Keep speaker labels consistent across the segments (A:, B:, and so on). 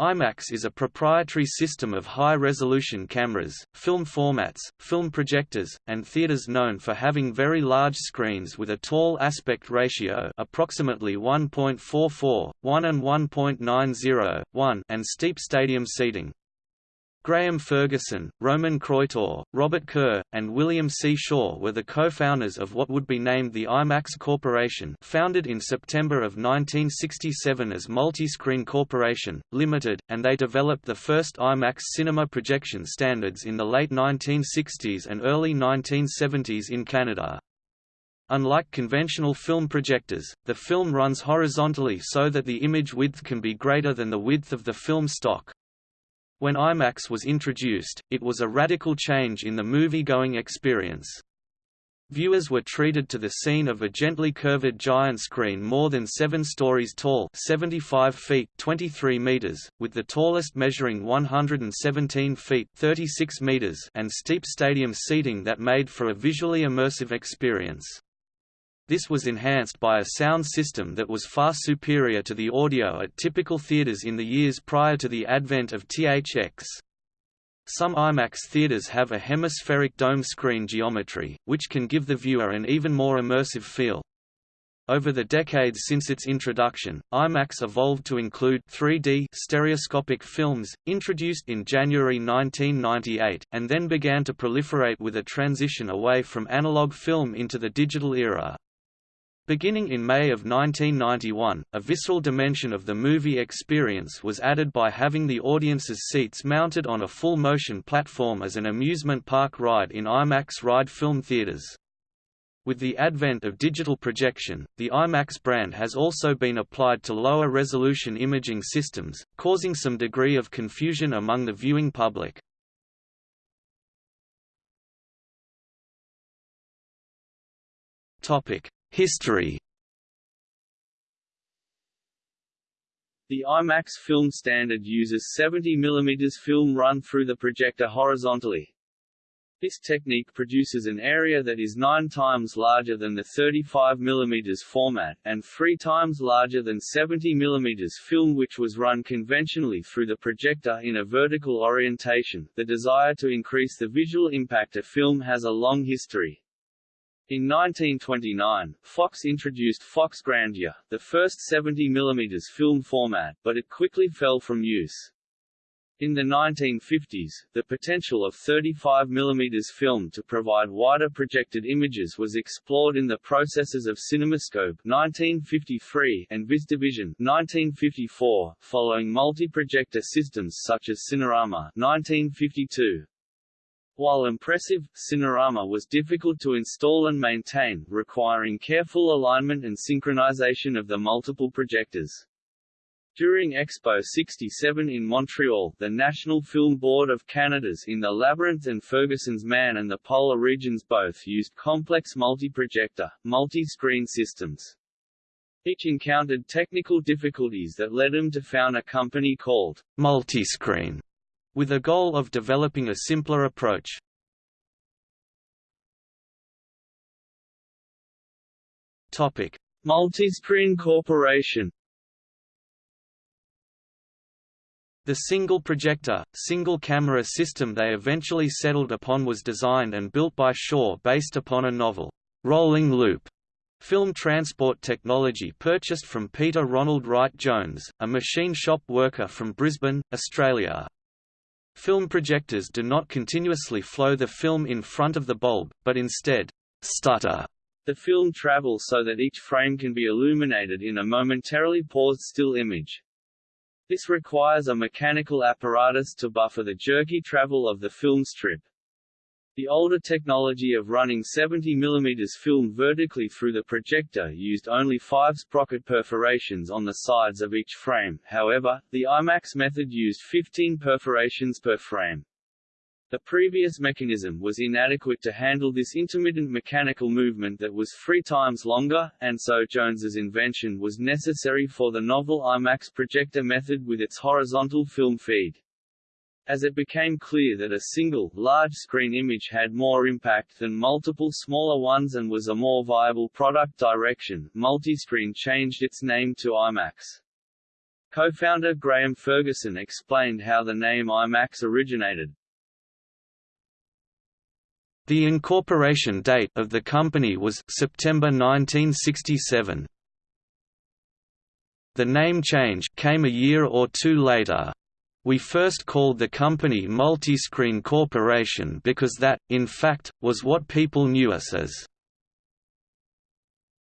A: IMAX is a proprietary system of high-resolution cameras, film formats, film projectors, and theaters known for having very large screens with a tall aspect ratio approximately 1.44, 1 and 1.90, 1 and steep stadium seating. Graham Ferguson, Roman Kroitor, Robert Kerr, and William C. Shaw were the co-founders of what would be named the IMAX Corporation founded in September of 1967 as Multi-Screen Corporation, Limited, and they developed the first IMAX cinema projection standards in the late 1960s and early 1970s in Canada. Unlike conventional film projectors, the film runs horizontally so that the image width can be greater than the width of the film stock. When IMAX was introduced, it was a radical change in the movie-going experience. Viewers were treated to the scene of a gently curved giant screen more than 7 stories tall 75 feet 23 meters, with the tallest measuring 117 feet 36 meters and steep stadium seating that made for a visually immersive experience. This was enhanced by a sound system that was far superior to the audio at typical theaters in the years prior to the advent of THX. Some IMAX theaters have a hemispheric dome screen geometry, which can give the viewer an even more immersive feel. Over the decades since its introduction, IMAX evolved to include 3D stereoscopic films, introduced in January 1998, and then began to proliferate with a transition away from analog film into the digital era. Beginning in May of 1991, a visceral dimension of the movie experience was added by having the audience's seats mounted on a full-motion platform as an amusement park ride in IMAX ride film theaters. With the advent of digital projection, the IMAX brand has also been applied to lower resolution imaging systems, causing some degree of confusion among the viewing public. Topic: History
B: The IMAX film standard uses 70 mm film run through the projector horizontally. This technique produces an area that is 9 times larger than the 35 mm format, and 3 times larger than 70 mm film which was run conventionally through the projector in a vertical orientation. The desire to increase the visual impact of film has a long history. In 1929, Fox introduced Fox Grandeur, the first 70 mm film format, but it quickly fell from use. In the 1950s, the potential of 35 mm film to provide wider projected images was explored in the processes of CinemaScope 1953 and VistaVision 1954, following multi-projector systems such as Cinerama 1952. While impressive, Cinerama was difficult to install and maintain, requiring careful alignment and synchronization of the multiple projectors. During Expo 67 in Montreal, the National Film Board of Canada's In the Labyrinth and Ferguson's Man and the Polar Regions both used complex multi-projector, multi-screen systems. Each encountered technical difficulties that led them to found a company called Multiscreen with a goal of developing a simpler approach. Multiscreen Corporation. The single projector, single camera system they eventually settled upon was designed and built by Shaw based upon a novel, rolling loop film transport technology purchased from Peter Ronald Wright Jones, a machine shop worker from Brisbane, Australia. Film projectors do not continuously flow the film in front of the bulb, but instead, stutter the film travel so that each frame can be illuminated in a momentarily paused still image. This requires a mechanical apparatus to buffer the jerky travel of the film strip. The older technology of running 70 mm film vertically through the projector used only five sprocket perforations on the sides of each frame, however, the IMAX method used 15 perforations per frame. The previous mechanism was inadequate to handle this intermittent mechanical movement that was three times longer, and so Jones's invention was necessary for the novel IMAX projector method with its horizontal film feed. As it became clear that a single, large-screen image had more impact than multiple smaller ones and was a more viable product direction, Multiscreen changed its name to IMAX. Co-founder Graham Ferguson explained how the name IMAX originated.
A: The incorporation date of the company was September 1967. The name change came a year or two later. We first called the company Multiscreen Corporation because that, in fact, was what people knew us as.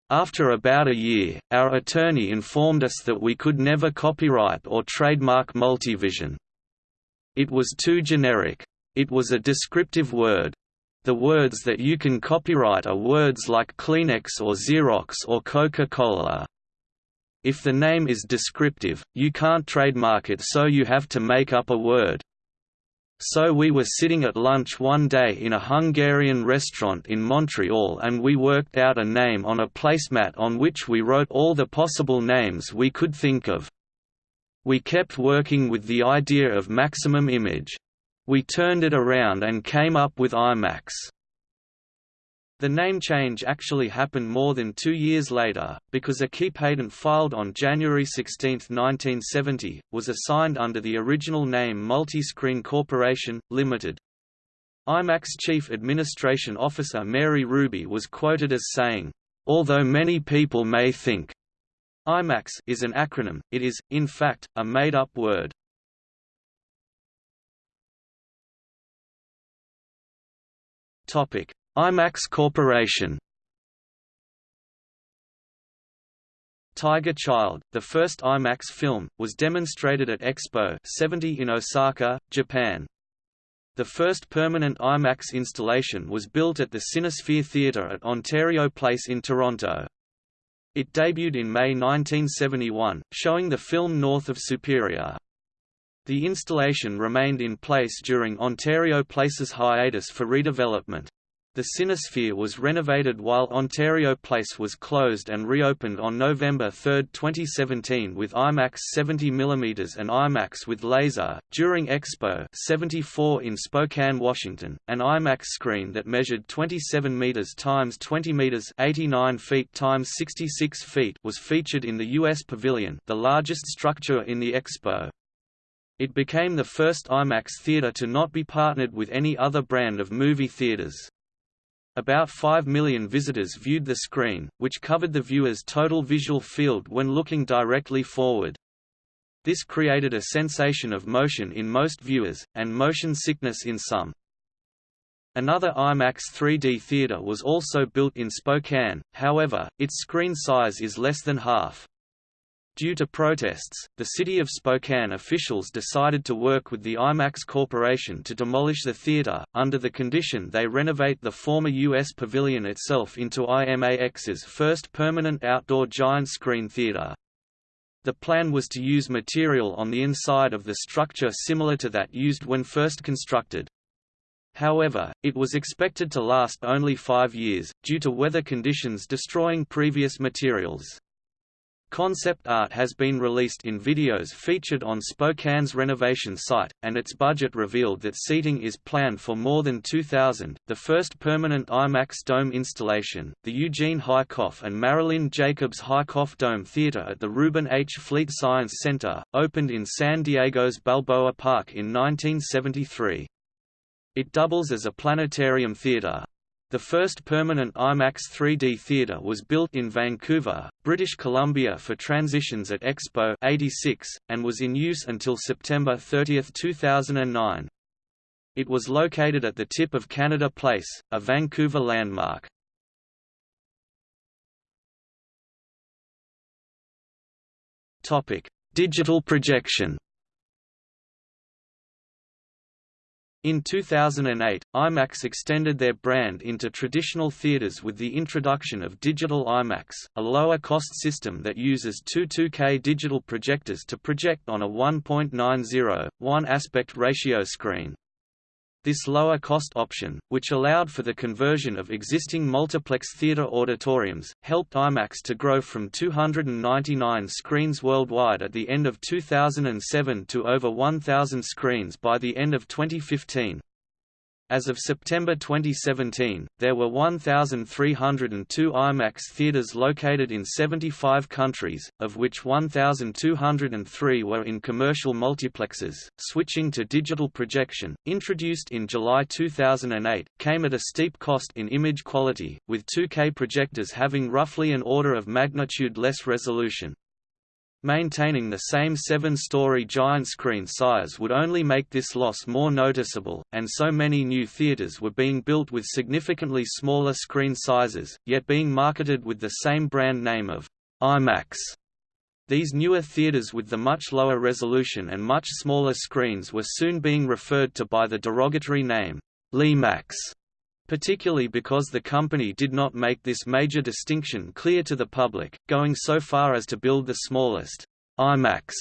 A: After about a year, our attorney informed us that we could never copyright or trademark Multivision. It was too generic. It was a descriptive word. The words that you can copyright are words like Kleenex or Xerox or Coca-Cola. If the name is descriptive, you can't trademark it so you have to make up a word. So we were sitting at lunch one day in a Hungarian restaurant in Montreal and we worked out a name on a placemat on which we wrote all the possible names we could think of. We kept working with the idea of maximum image. We turned it around and came up with IMAX. The name change actually happened more than two years later, because a key patent filed on January 16, 1970, was assigned under the original name Multiscreen Corporation, Limited. IMAX Chief Administration Officer Mary Ruby was quoted as saying, "...although many people may think IMAX is an acronym, it is, in fact, a made-up word." Topic: IMAX Corporation Tiger Child, the first IMAX film, was demonstrated at Expo 70 in Osaka, Japan. The first permanent IMAX installation was built at the Cinesphere Theatre at Ontario Place in Toronto. It debuted in May 1971, showing the film north of Superior. The installation remained in place during Ontario Place's hiatus for redevelopment. The Cinesphere was renovated while Ontario Place was closed and reopened on November 3, 2017 with IMAX 70mm and IMAX with laser. During Expo 74 in Spokane, Washington, an IMAX screen that measured 27 meters times 20 meters, 89 feet times 66 feet was featured in the US Pavilion, the largest structure in the Expo. It became the first IMAX theater to not be partnered with any other brand of movie theaters. About 5 million visitors viewed the screen, which covered the viewer's total visual field when looking directly forward. This created a sensation of motion in most viewers, and motion sickness in some. Another IMAX 3D theater was also built in Spokane, however, its screen size is less than half. Due to protests, the City of Spokane officials decided to work with the IMAX Corporation to demolish the theater, under the condition they renovate the former U.S. Pavilion itself into IMAX's first permanent outdoor giant screen theater. The plan was to use material on the inside of the structure similar to that used when first constructed. However, it was expected to last only five years, due to weather conditions destroying previous materials. Concept art has been released in videos featured on Spokane's renovation site, and its budget revealed that seating is planned for more than 2,000. The first permanent IMAX Dome installation, the Eugene Heikoff and Marilyn Jacobs Heikoff Dome Theater at the Reuben H. Fleet Science Center, opened in San Diego's Balboa Park in 1973. It doubles as a planetarium theater, the first permanent IMAX 3D theater was built in Vancouver, British Columbia for transitions at Expo 86, and was in use until September 30, 2009. It was located at the tip of Canada Place, a Vancouver landmark. Digital projection In 2008, IMAX extended their brand into traditional theaters with the introduction of Digital IMAX, a lower-cost system that uses two 2K digital projectors to project on a 1.90, 1 aspect ratio screen. This lower-cost option, which allowed for the conversion of existing multiplex theater auditoriums, helped IMAX to grow from 299 screens worldwide at the end of 2007 to over 1,000 screens by the end of 2015. As of September 2017, there were 1,302 IMAX theaters located in 75 countries, of which 1,203 were in commercial multiplexes. Switching to digital projection, introduced in July 2008, came at a steep cost in image quality, with 2K projectors having roughly an order of magnitude less resolution. Maintaining the same seven-story giant screen size would only make this loss more noticeable, and so many new theaters were being built with significantly smaller screen sizes, yet being marketed with the same brand name of IMAX. These newer theaters with the much lower resolution and much smaller screens were soon being referred to by the derogatory name, LieMAX particularly because the company did not make this major distinction clear to the public, going so far as to build the smallest IMAX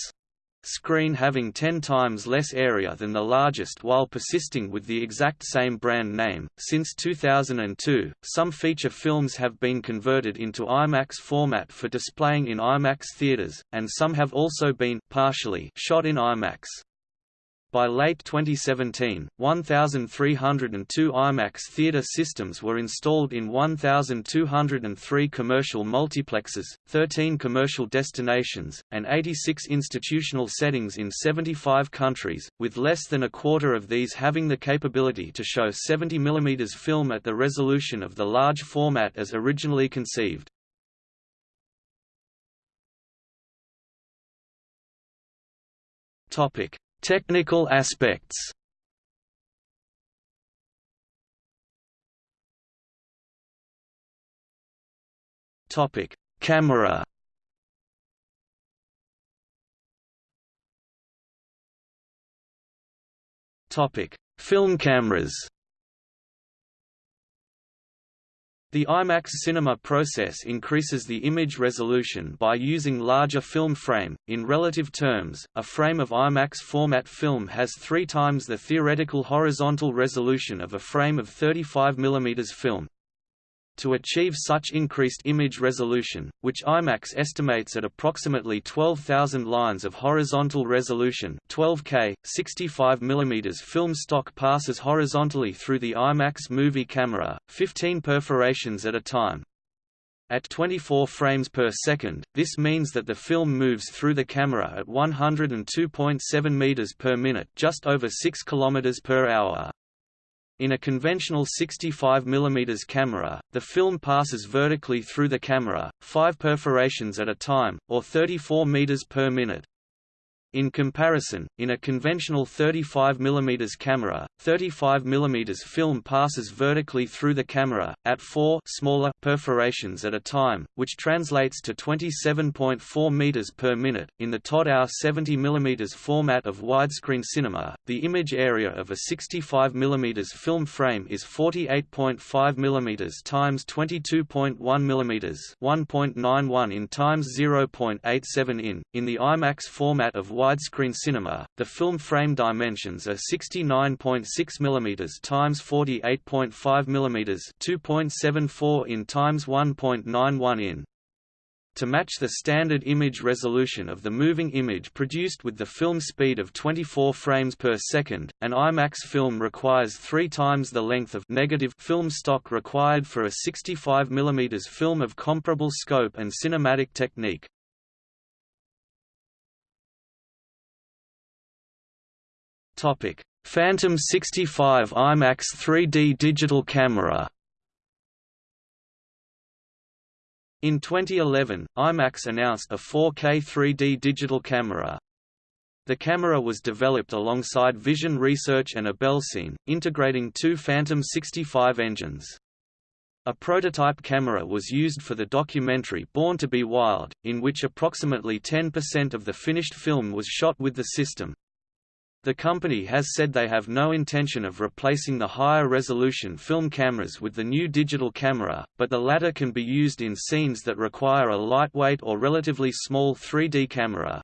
A: screen having 10 times less area than the largest while persisting with the exact same brand name. Since 2002, some feature films have been converted into IMAX format for displaying in IMAX theaters, and some have also been partially shot in IMAX. By late 2017, 1,302 IMAX theater systems were installed in 1,203 commercial multiplexes, 13 commercial destinations, and 86 institutional settings in 75 countries, with less than a quarter of these having the capability to show 70 mm film at the resolution of the large format as originally conceived. Topic Technical aspects Topic: Camera. Topic: Film cameras. The IMAX cinema process increases the image resolution by using larger film frame. In relative terms, a frame of IMAX format film has three times the theoretical horizontal resolution of a frame of 35 mm film. To achieve such increased image resolution, which IMAX estimates at approximately 12,000 lines of horizontal resolution 12K, 65 mm film stock passes horizontally through the IMAX movie camera, 15 perforations at a time. At 24 frames per second, this means that the film moves through the camera at 102.7 meters per minute, just over 6 kilometers per hour. In a conventional 65 mm camera, the film passes vertically through the camera, five perforations at a time, or 34 meters per minute. In comparison, in a conventional 35 mm camera, 35 mm film passes vertically through the camera, at four smaller perforations at a time, which translates to 27.4 meters per minute. In the Todd 70 mm format of widescreen cinema, the image area of a 65 mm film frame is 48.5 mm times 22.1 mm 1.91 in times 0.87 in. In the IMAX format of widescreen cinema, the film frame dimensions are 69.6 mm times 48.5 mm 2.74 in times 1.91 in. To match the standard image resolution of the moving image produced with the film speed of 24 frames per second, an IMAX film requires three times the length of negative film stock required for a 65 mm film of comparable scope and cinematic technique. Topic: Phantom 65 IMAX 3D digital camera. In 2011, IMAX announced a 4K 3D digital camera. The camera was developed alongside Vision Research and AbelCine, integrating two Phantom 65 engines. A prototype camera was used for the documentary Born to be Wild, in which approximately 10% of the finished film was shot with the system. The company has said they have no intention of replacing the higher resolution film cameras with the new digital camera, but the latter can be used in scenes that require a lightweight or relatively small 3D camera.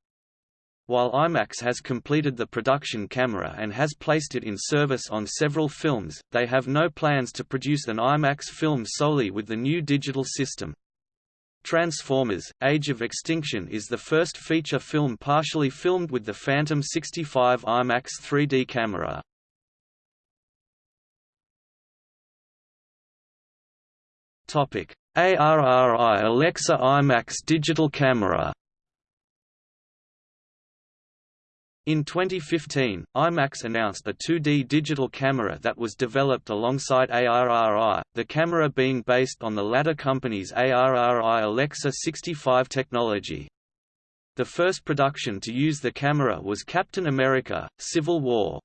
A: While IMAX has completed the production camera and has placed it in service on several films, they have no plans to produce an IMAX film solely with the new digital system. Transformers Age of Extinction is the first feature film partially filmed with the Phantom 65 IMAX 3D camera. ARRI Alexa IMAX digital camera In 2015, IMAX announced a 2D digital camera that was developed alongside ARRI, the camera being based on the latter company's ARRI Alexa 65 technology. The first production to use the camera was Captain America, Civil War.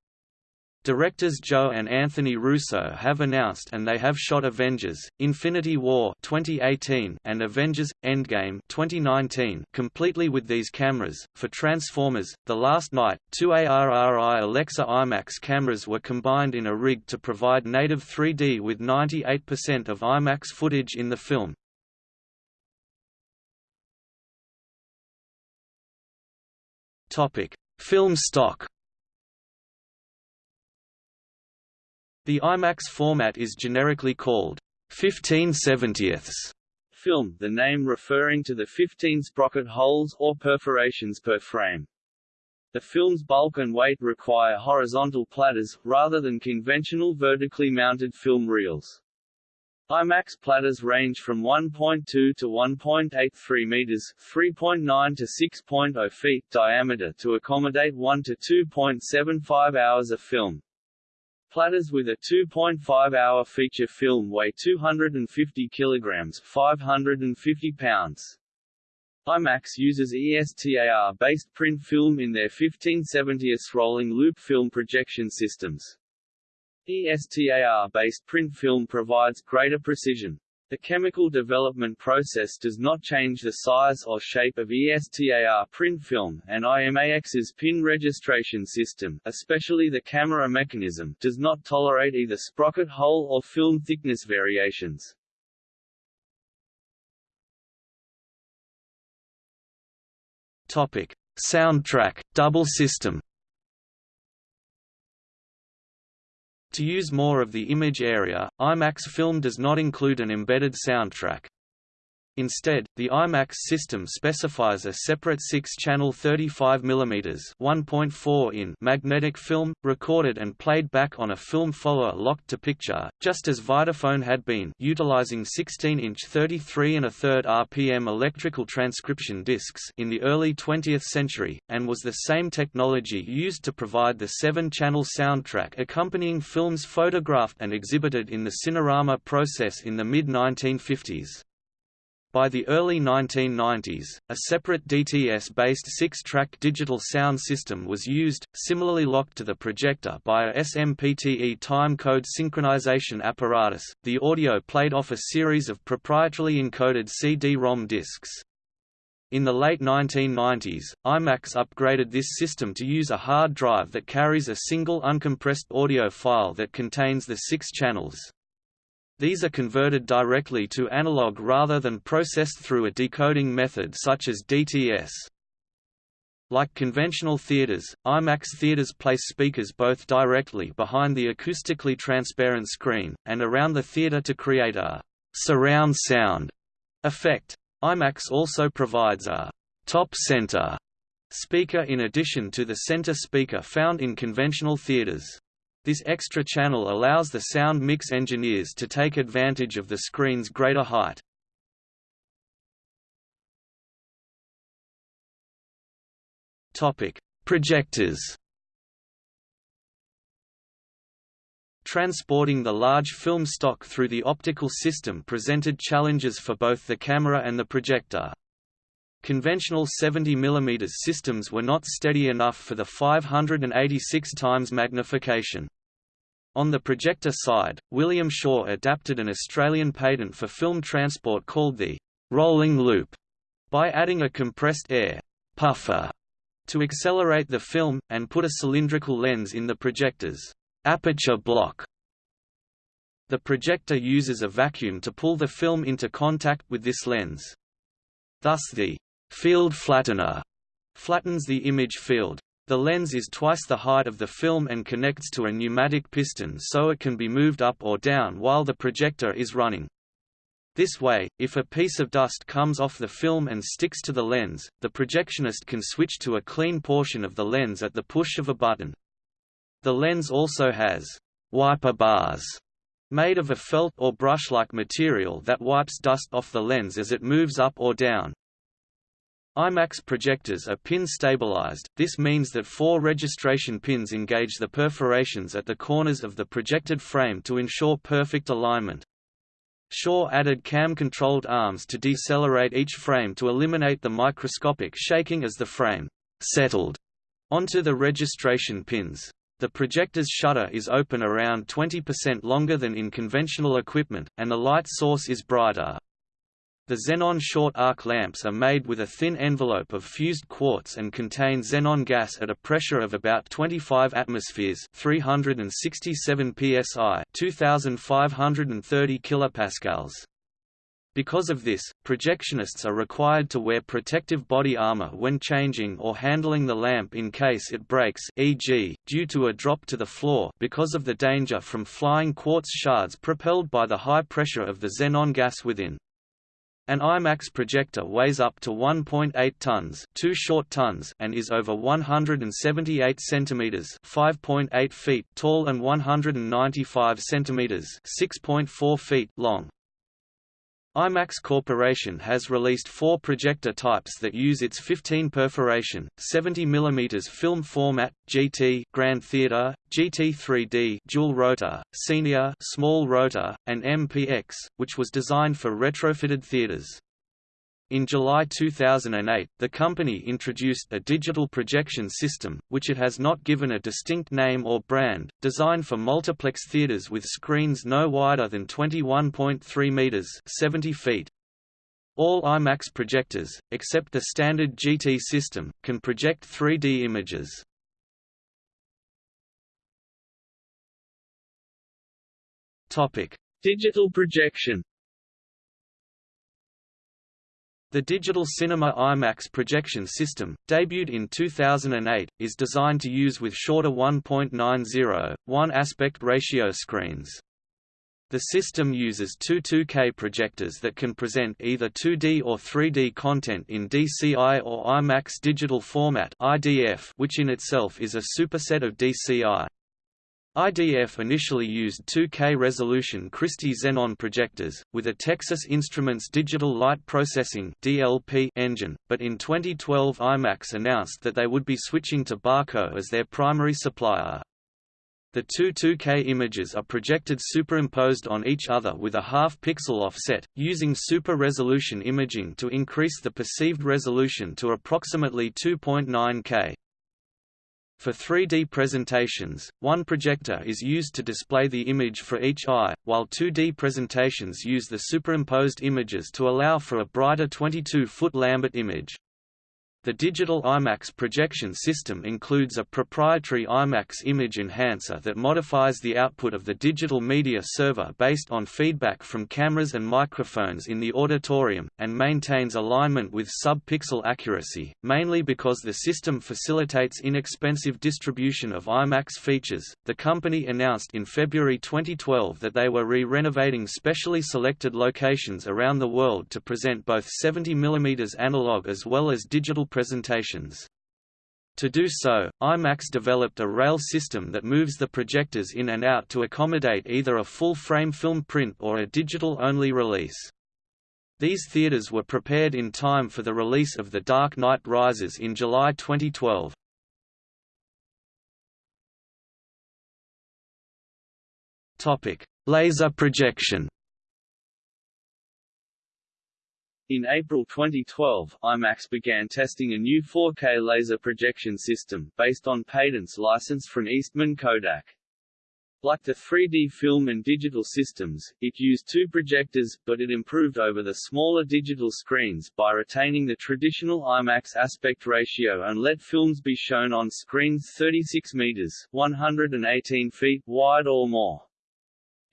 A: Directors Joe and Anthony Russo have announced and they have shot Avengers: Infinity War 2018 and Avengers: Endgame 2019 completely with these cameras. For Transformers: The Last Knight, two ARRI Alexa IMAX cameras were combined in a rig to provide native 3D with 98% of IMAX footage in the film. Film stock The IMAX format is generically called 15 70ths
B: film, the name referring to the 15 sprocket holes or perforations per frame. The film's bulk and weight require horizontal platters, rather than conventional vertically mounted film reels. IMAX platters range from 1.2 to 1.83 meters (3.9 to 6.0 feet) diameter to accommodate 1 to 2.75 hours of film. Platters with a 2.5-hour feature film weigh 250 kilograms 550 pounds. IMAX uses ESTAR-based print film in their 1570s rolling loop film projection systems. ESTAR-based print film provides greater precision. The chemical development process does not change the size or shape of ESTAR print film, and IMAX's pin registration system especially the camera mechanism does not tolerate either sprocket hole or film thickness variations.
A: Topic: Soundtrack double system. To use more of the image area, IMAX film does not include an embedded soundtrack. Instead, the IMAX system specifies a separate 6-channel 35 mm 1.4 in magnetic film, recorded and played back on a film follower locked to picture, just as Vitaphone had been utilizing 16-inch 33 and a third RPM electrical transcription discs in the early 20th century, and was the same technology used to provide the 7-channel soundtrack accompanying films photographed and exhibited in the Cinerama process in the mid-1950s. By the early 1990s, a separate DTS-based six-track digital sound system was used, similarly locked to the projector by a SMPTE time-code synchronization apparatus. The audio played off a series of proprietarily encoded CD-ROM discs. In the late 1990s, IMAX upgraded this system to use a hard drive that carries a single uncompressed audio file that contains the six channels. These are converted directly to analog rather than processed through a decoding method such as DTS. Like conventional theaters, IMAX theaters place speakers both directly behind the acoustically transparent screen, and around the theater to create a surround sound effect. IMAX also provides a top center speaker in addition to the center speaker found in conventional theaters. This extra channel allows the sound mix engineers to take advantage of the screen's greater height. Topic: Projectors. Transporting the large film stock through the optical system presented challenges for both the camera and the projector. Conventional 70 mm systems were not steady enough for the 586 times magnification. On the projector side, William Shaw adapted an Australian patent for film transport called the rolling loop by adding a compressed air puffer to accelerate the film, and put a cylindrical lens in the projector's aperture block. The projector uses a vacuum to pull the film into contact with this lens. Thus the Field flattener flattens the image field. The lens is twice the height of the film and connects to a pneumatic piston so it can be moved up or down while the projector is running. This way, if a piece of dust comes off the film and sticks to the lens, the projectionist can switch to a clean portion of the lens at the push of a button. The lens also has wiper bars Made of a felt or brush-like material that wipes dust off the lens as it moves up or down. IMAX projectors are pin stabilized, this means that four registration pins engage the perforations at the corners of the projected frame to ensure perfect alignment. Shaw added cam-controlled arms to decelerate each frame to eliminate the microscopic shaking as the frame settled onto the registration pins. The projector's shutter is open around 20% longer than in conventional equipment, and the light source is brighter. The xenon short arc lamps are made with a thin envelope of fused quartz and contain xenon gas at a pressure of about 25 atmospheres 367 psi 2530 kilopascals. Because of this, projectionists are required to wear protective body armor when changing or handling the lamp in case it breaks e.g., due to a drop to the floor because of the danger from flying quartz shards propelled by the high pressure of the xenon gas within. An IMAX projector weighs up to 1.8 tons, 2 short tons and is over 178 centimeters, 5.8 feet tall and 195 centimeters, 6.4 feet long. IMAX Corporation has released four projector types that use its 15 perforation, 70 mm film format, GT Grand Theater, GT 3D dual rotor, Senior small rotor, and MPX, which was designed for retrofitted theaters. In July 2008, the company introduced a digital projection system, which it has not given a distinct name or brand, designed for multiplex theaters with screens no wider than 21.3 meters (70 feet). All IMAX projectors, except the standard GT system, can project 3D images.
B: Topic: Digital projection.
A: The Digital Cinema IMAX projection system, debuted in 2008, is designed to use with shorter 1.90, 1 aspect ratio screens. The system uses two 2K projectors that can present either 2D or 3D content in DCI or IMAX digital format IDF, which in itself is a superset of DCI. IDF initially used 2K resolution Christie xenon projectors, with a Texas Instruments Digital Light Processing (DLP) engine, but in 2012 IMAX announced that they would be switching to Barco as their primary supplier. The two 2K images are projected superimposed on each other with a half-pixel offset, using super-resolution imaging to increase the perceived resolution to approximately 2.9K. For 3D presentations, one projector is used to display the image for each eye, while 2D presentations use the superimposed images to allow for a brighter 22-foot Lambert image. The digital IMAX projection system includes a proprietary IMAX image enhancer that modifies the output of the digital media server based on feedback from cameras and microphones in the auditorium, and maintains alignment with sub-pixel accuracy, mainly because the system facilitates inexpensive distribution of IMAX features. The company announced in February 2012 that they were re-renovating specially selected locations around the world to present both 70 mm analog as well as digital presentations. To do so, IMAX developed a rail system that moves the projectors in and out to accommodate either a full-frame film print or a digital-only release. These theaters were prepared in time for the release of The Dark Knight Rises in July 2012. Laser projection
B: In April 2012, IMAX began testing a new 4K laser projection system, based on patents licensed from Eastman Kodak. Like the 3D film and digital systems, it used two projectors, but it improved over the smaller digital screens by retaining the traditional IMAX aspect ratio and let films be shown on screens 36 meters 118 feet wide or more.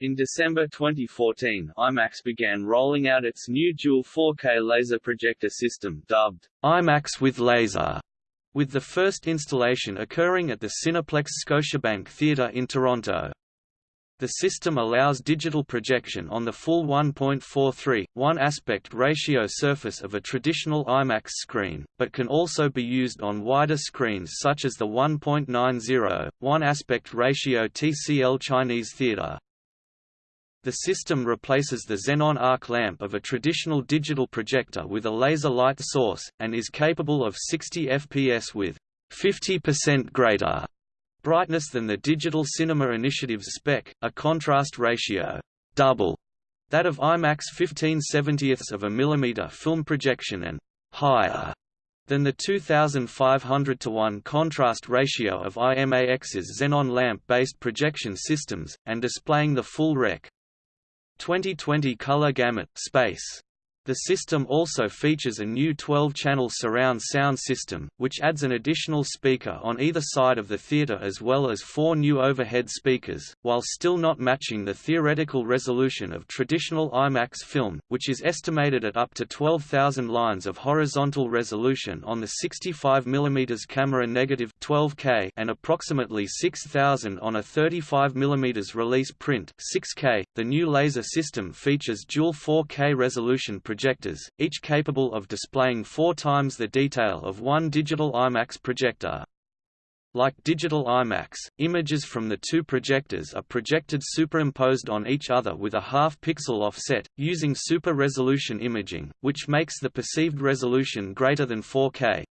B: In December 2014, IMAX began rolling out its new dual 4K laser projector system dubbed
A: IMAX with Laser, with the first installation occurring at the Cineplex Scotiabank Theatre in Toronto. The system allows digital projection on the full 1.43, 1 aspect ratio surface of a traditional IMAX screen, but can also be used on wider screens such as the 1.90, 1 aspect ratio TCL Chinese Theatre. The system replaces the xenon arc lamp of a traditional digital projector with a laser light source, and is capable of 60 fps with 50% greater brightness than the Digital Cinema Initiative's spec, a contrast ratio double that of IMAX 15 70ths of a millimeter film projection and higher than the 2500 to 1 contrast ratio of IMAX's xenon lamp-based projection systems, and displaying the full Rec. 2020 color gamut space. The system also features a new 12-channel surround sound system, which adds an additional speaker on either side of the theater as well as four new overhead speakers, while still not matching the theoretical resolution of traditional IMAX film, which is estimated at up to 12,000 lines of horizontal resolution on the 65 mm camera negative 12K and approximately 6,000 on a 35 mm release print 6K. The new laser system features dual 4K resolution projectors, each capable of displaying four times the detail of one digital IMAX projector. Like digital IMAX, images from the two projectors are projected superimposed on each other with a half-pixel offset, using super-resolution imaging, which makes the perceived resolution greater than 4K.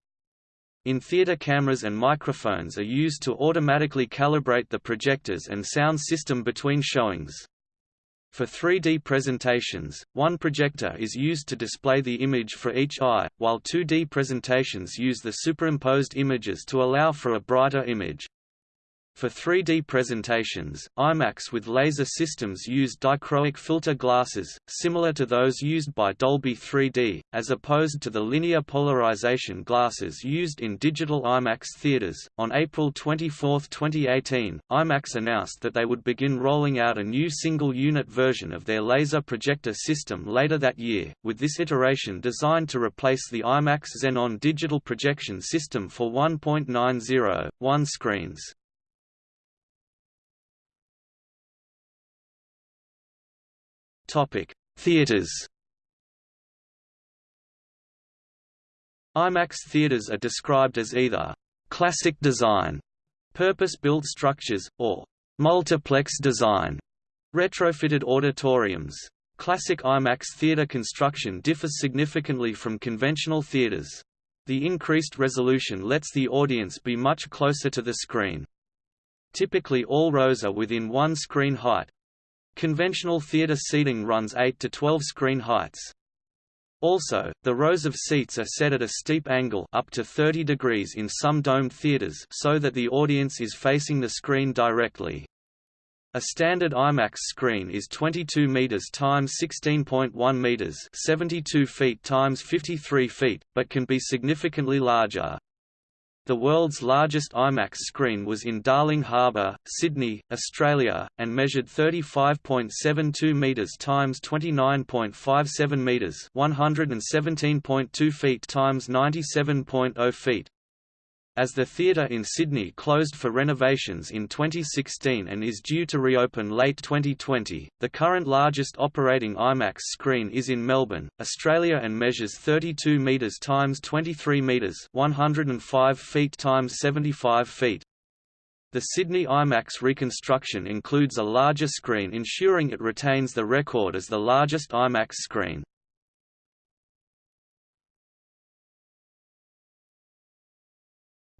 A: In-theater cameras and microphones are used to automatically calibrate the projectors and sound system between showings. For 3D presentations, one projector is used to display the image for each eye, while 2D presentations use the superimposed images to allow for a brighter image. For 3D presentations, IMAX with laser systems use dichroic filter glasses, similar to those used by Dolby 3D, as opposed to the linear polarization glasses used in digital IMAX theaters. On April 24, 2018, IMAX announced that they would begin rolling out a new single unit version of their laser projector system later that year, with this iteration designed to replace the IMAX Xenon digital projection system for 1.90, 1 screens. Topic: Theaters. IMAX theaters are described as either classic design, purpose-built structures, or multiplex design, retrofitted auditoriums. Classic IMAX theater construction differs significantly from conventional theaters. The increased resolution lets the audience be much closer to the screen. Typically all rows are within one screen height, Conventional theater seating runs 8 to 12 screen heights. Also, the rows of seats are set at a steep angle up to 30 degrees in some domed theaters so that the audience is facing the screen directly. A standard IMAX screen is 22 meters times 16.1 meters, 72 feet times 53 feet, but can be significantly larger. The world's largest IMAX screen was in Darling Harbour, Sydney, Australia, and measured 35.72 metres times 29.57 metres 117.2 feet x 97.0 feet as the theatre in Sydney closed for renovations in 2016 and is due to reopen late 2020. The current largest operating IMAX screen is in Melbourne, Australia and measures 32 metres times 23 metres, 105 feet times 75 feet. The Sydney IMAX reconstruction includes a larger screen ensuring it retains the record as the largest IMAX screen.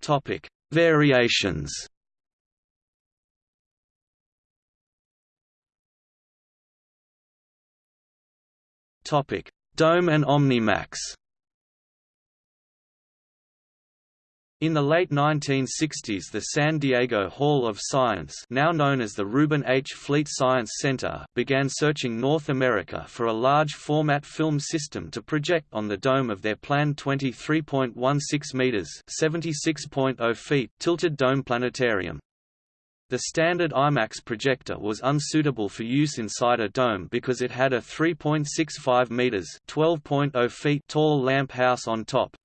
A: Topic: Variations. Topic: Dome and OmniMax. In the late 1960s the San Diego Hall of Science now known as the Reuben H. Fleet Science Center began searching North America for a large-format film system to project on the dome of their planned 23.16 meters (76.0 feet) tilted dome planetarium. The standard IMAX projector was unsuitable for use inside a dome because it had a 3.65 meters (12.0 feet) tall lamp house on top,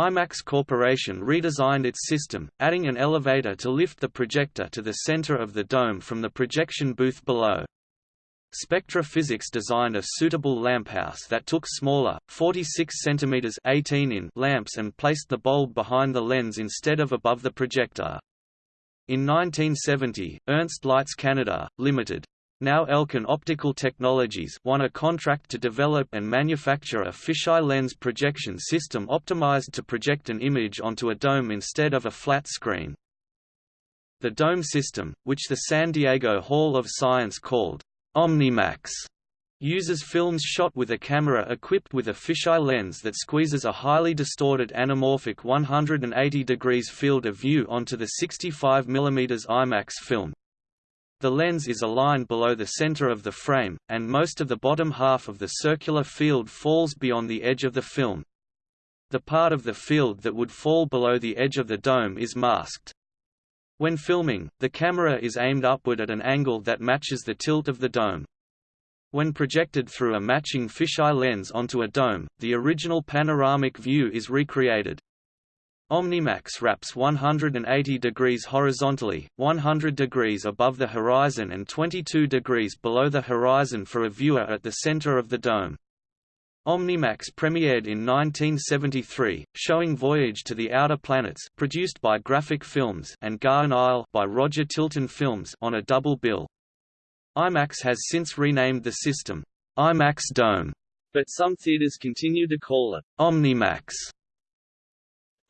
A: IMAX Corporation redesigned its system, adding an elevator to lift the projector to the center of the dome from the projection booth below. Spectra Physics designed a suitable lamphouse that took smaller, 46 cm 18 in lamps and placed the bulb behind the lens instead of above the projector. In 1970, Ernst Leitz Canada, Limited, Now ELCAN Optical Technologies won a contract to develop and manufacture a fisheye lens projection system optimized to project an image onto a dome instead of a flat screen. The dome system, which the San Diego Hall of Science called OmniMax, uses films shot with a camera equipped with a fisheye lens that squeezes a highly distorted anamorphic 180 degrees field of view onto the 65 mm IMAX film. The lens is aligned below the center of the frame, and most of the bottom half of the circular field falls beyond the edge of the film. The part of the field that would fall below the edge of the dome is masked. When filming, the camera is aimed upward at an angle that matches the tilt of the dome. When projected through a matching fisheye lens onto a dome, the original panoramic view is recreated. Omnimax wraps 180 degrees horizontally, 100 degrees above the horizon and 22 degrees below the horizon for a viewer at the center of the dome. Omnimax premiered in 1973, showing Voyage to the Outer Planets produced by Graphic Films and Garden Isle by Roger Tilton Films on a double bill. IMAX has since renamed the system, IMAX Dome,
B: but some theaters continue to call it
A: Omnimax.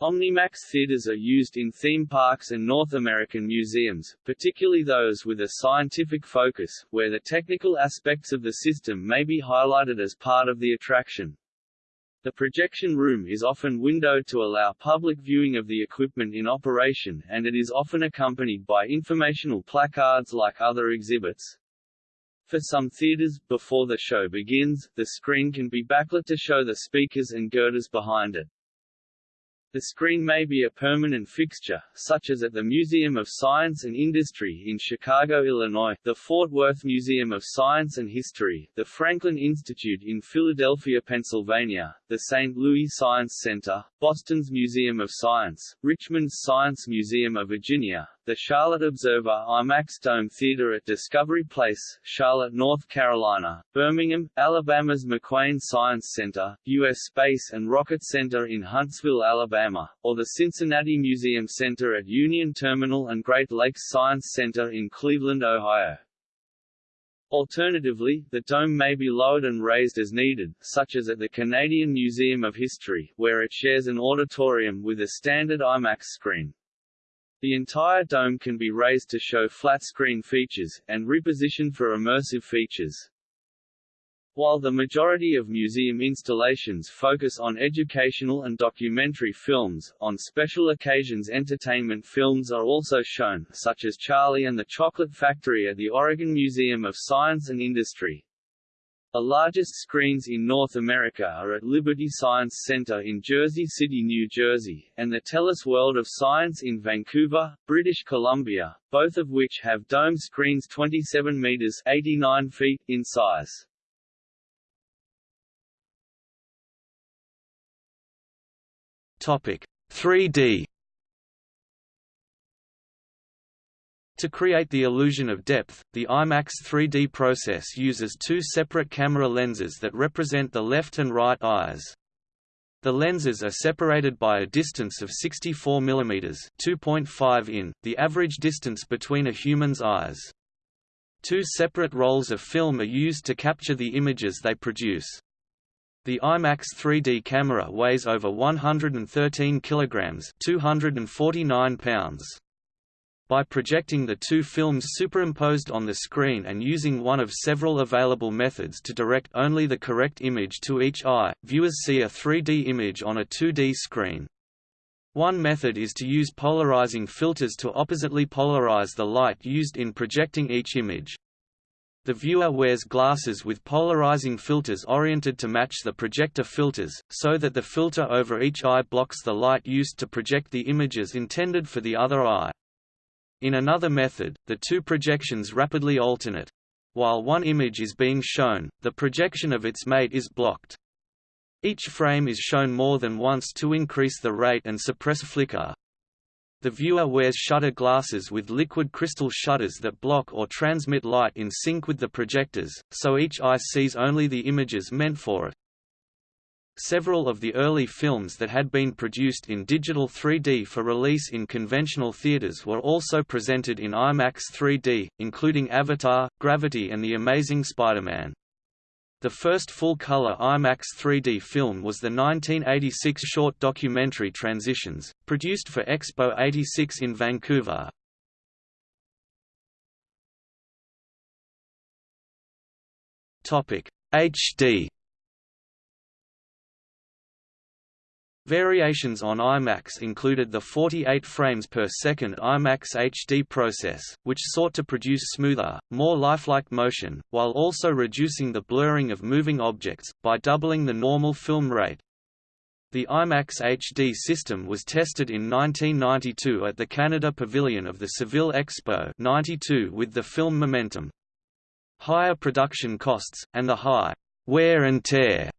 B: Omnimax theaters are used in theme parks and North American museums, particularly those with a scientific focus, where the technical aspects of the system may be highlighted as part of the attraction. The projection room is often windowed to allow public viewing of the equipment in operation and it is often accompanied by informational placards like other exhibits. For some theaters, before the show begins, the screen can be backlit to show the speakers and girders behind it. The screen may be a permanent fixture, such as at the Museum of Science and Industry in Chicago, Illinois, the Fort Worth Museum of Science and History, the Franklin Institute in Philadelphia, Pennsylvania, the St. Louis Science Center, Boston's Museum of Science, Richmond's Science Museum of Virginia, the Charlotte Observer IMAX Dome Theater at Discovery Place, Charlotte, North Carolina, Birmingham, Alabama's McWane Science Center, U.S. Space and Rocket Center in Huntsville, Alabama, or the Cincinnati Museum Center at Union Terminal and Great Lakes Science Center in Cleveland, Ohio. Alternatively, the dome may be lowered and raised as needed, such as at the Canadian Museum of History, where it shares an auditorium with a standard IMAX screen. The entire dome can be raised to show flat-screen features, and repositioned for immersive features. While the majority of museum installations focus on educational and documentary films, on special occasions entertainment films are also shown, such as Charlie and the Chocolate Factory at the Oregon Museum of Science and Industry. The largest screens in North America are at Liberty Science Center in Jersey City, New Jersey, and the TELUS World of Science in Vancouver, British Columbia, both of which have dome screens 27 meters 89 feet in size.
A: Topic 3D To create the illusion of depth, the IMAX 3D process uses two separate camera lenses that represent the left and right eyes. The lenses are separated by a distance of 64 mm 2.5 in, the average distance between a human's eyes. Two separate rolls of film are used to capture the images they produce. The IMAX 3D camera weighs over 113 kilograms, 249 pounds. By projecting the two films superimposed on the screen and using one of several available methods to direct only the correct image to each eye, viewers see a 3D image on a 2D screen. One method is to use polarizing filters to oppositely polarize the light used in projecting each image. The viewer wears glasses with polarizing filters oriented to match the projector filters, so that the filter over each eye blocks the light used to project the images intended for the other eye. In another method, the two projections rapidly alternate. While one image is being shown, the projection of its mate is blocked. Each frame is shown more than once to increase the rate and suppress flicker. The viewer wears shutter glasses with liquid crystal shutters that block or transmit light in sync with the projectors, so each eye sees only the images meant for it. Several of the early films that had been produced in digital 3D for release in conventional theaters were also presented in IMAX 3D, including Avatar, Gravity and The Amazing Spider-Man. The first full-color IMAX 3D film was the 1986 short documentary Transitions, produced for Expo 86 in Vancouver. HD Variations on IMAX included the 48 frames per second IMAX HD process, which sought to produce smoother, more lifelike motion, while also reducing the blurring of moving objects, by doubling the normal film rate. The IMAX HD system was tested in 1992 at the Canada Pavilion of the Seville Expo 92 with the film Momentum. Higher production costs, and the high wear and tear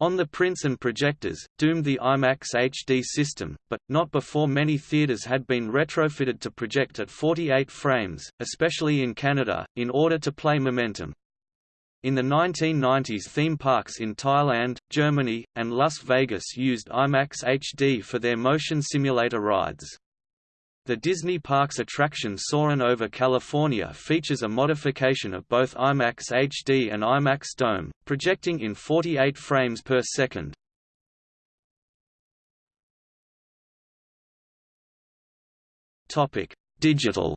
A: on the prints and projectors, doomed the IMAX HD system, but, not before many theaters had been retrofitted to project at 48 frames, especially in Canada, in order to play Momentum. In the 1990s theme parks in Thailand, Germany, and Las Vegas used IMAX HD for their motion simulator rides. The Disney Parks attraction Soarin' over California features a modification of both IMAX HD and IMAX Dome, projecting in 48 frames per second. Digital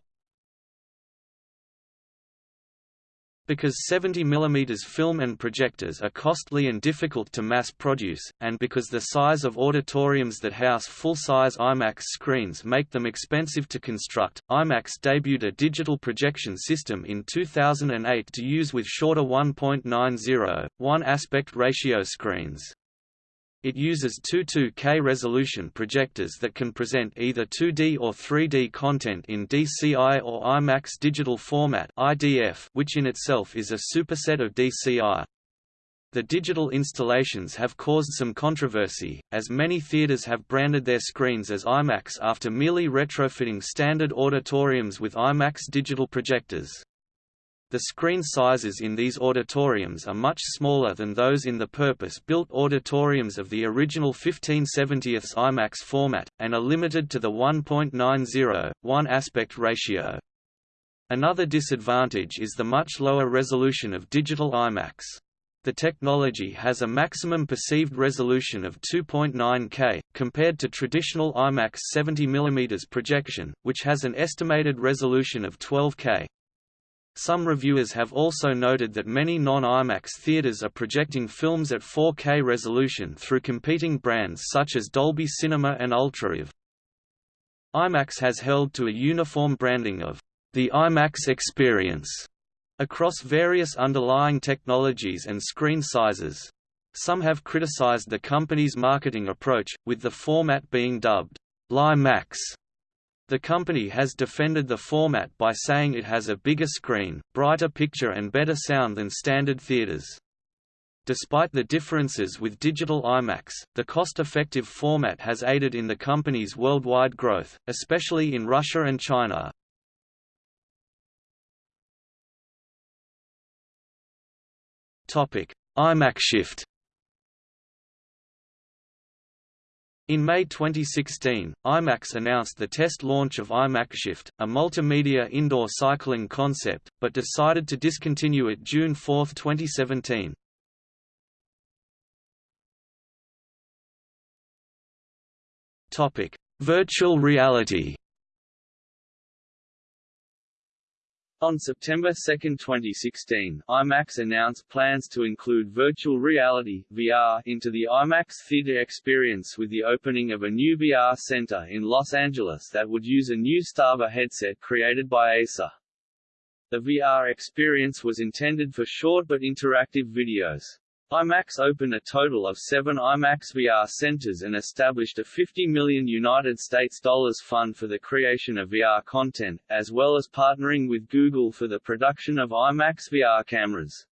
A: Because 70 mm film and projectors are costly and difficult to mass produce, and because the size of auditoriums that house full-size IMAX screens make them expensive to construct, IMAX debuted a digital projection system in 2008 to use with shorter 1.90, 1 aspect ratio screens. It uses two 2K resolution projectors that can present either 2D or 3D content in DCI or IMAX digital format (IDF), which in itself is a superset of DCI. The digital installations have caused some controversy, as many theaters have branded their screens as IMAX after merely retrofitting standard auditoriums with IMAX digital projectors. The screen sizes in these auditoriums are much smaller than those in the purpose-built auditoriums of the original 15/70 IMAX format, and are limited to the 1.90, 1 aspect ratio. Another disadvantage is the much lower resolution of digital IMAX. The technology has a maximum perceived resolution of 2.9K, compared to traditional IMAX 70 mm projection, which has an estimated resolution of 12K. Some reviewers have also noted that many non-IMAX theaters are projecting films at 4K resolution through competing brands such as Dolby Cinema and UltraAV. IMAX has held to a uniform branding of the IMAX experience across various underlying technologies and screen sizes. Some have criticized the company's marketing approach, with the format being dubbed LieMAX the company has defended the format by saying it has a bigger screen, brighter picture and better sound than standard theaters. Despite the differences with digital IMAX, the cost-effective format has aided in the company's worldwide growth, especially in Russia and China. IMAX Shift In May 2016, IMAX announced the test launch of IMAX Shift, a multimedia indoor cycling concept, but decided to discontinue it June 4, 2017. Topic: Virtual reality.
B: On September 2, 2016, IMAX announced plans to include virtual reality VR into the IMAX theater experience with the opening of a new VR center in Los Angeles that would use a new StarVR headset created by Acer. The VR experience was intended for short but interactive videos. IMAX opened a total of seven IMAX VR centers and established a 50 million United States dollars fund for the creation of VR content, as well as partnering with Google for the production of IMAX VR cameras.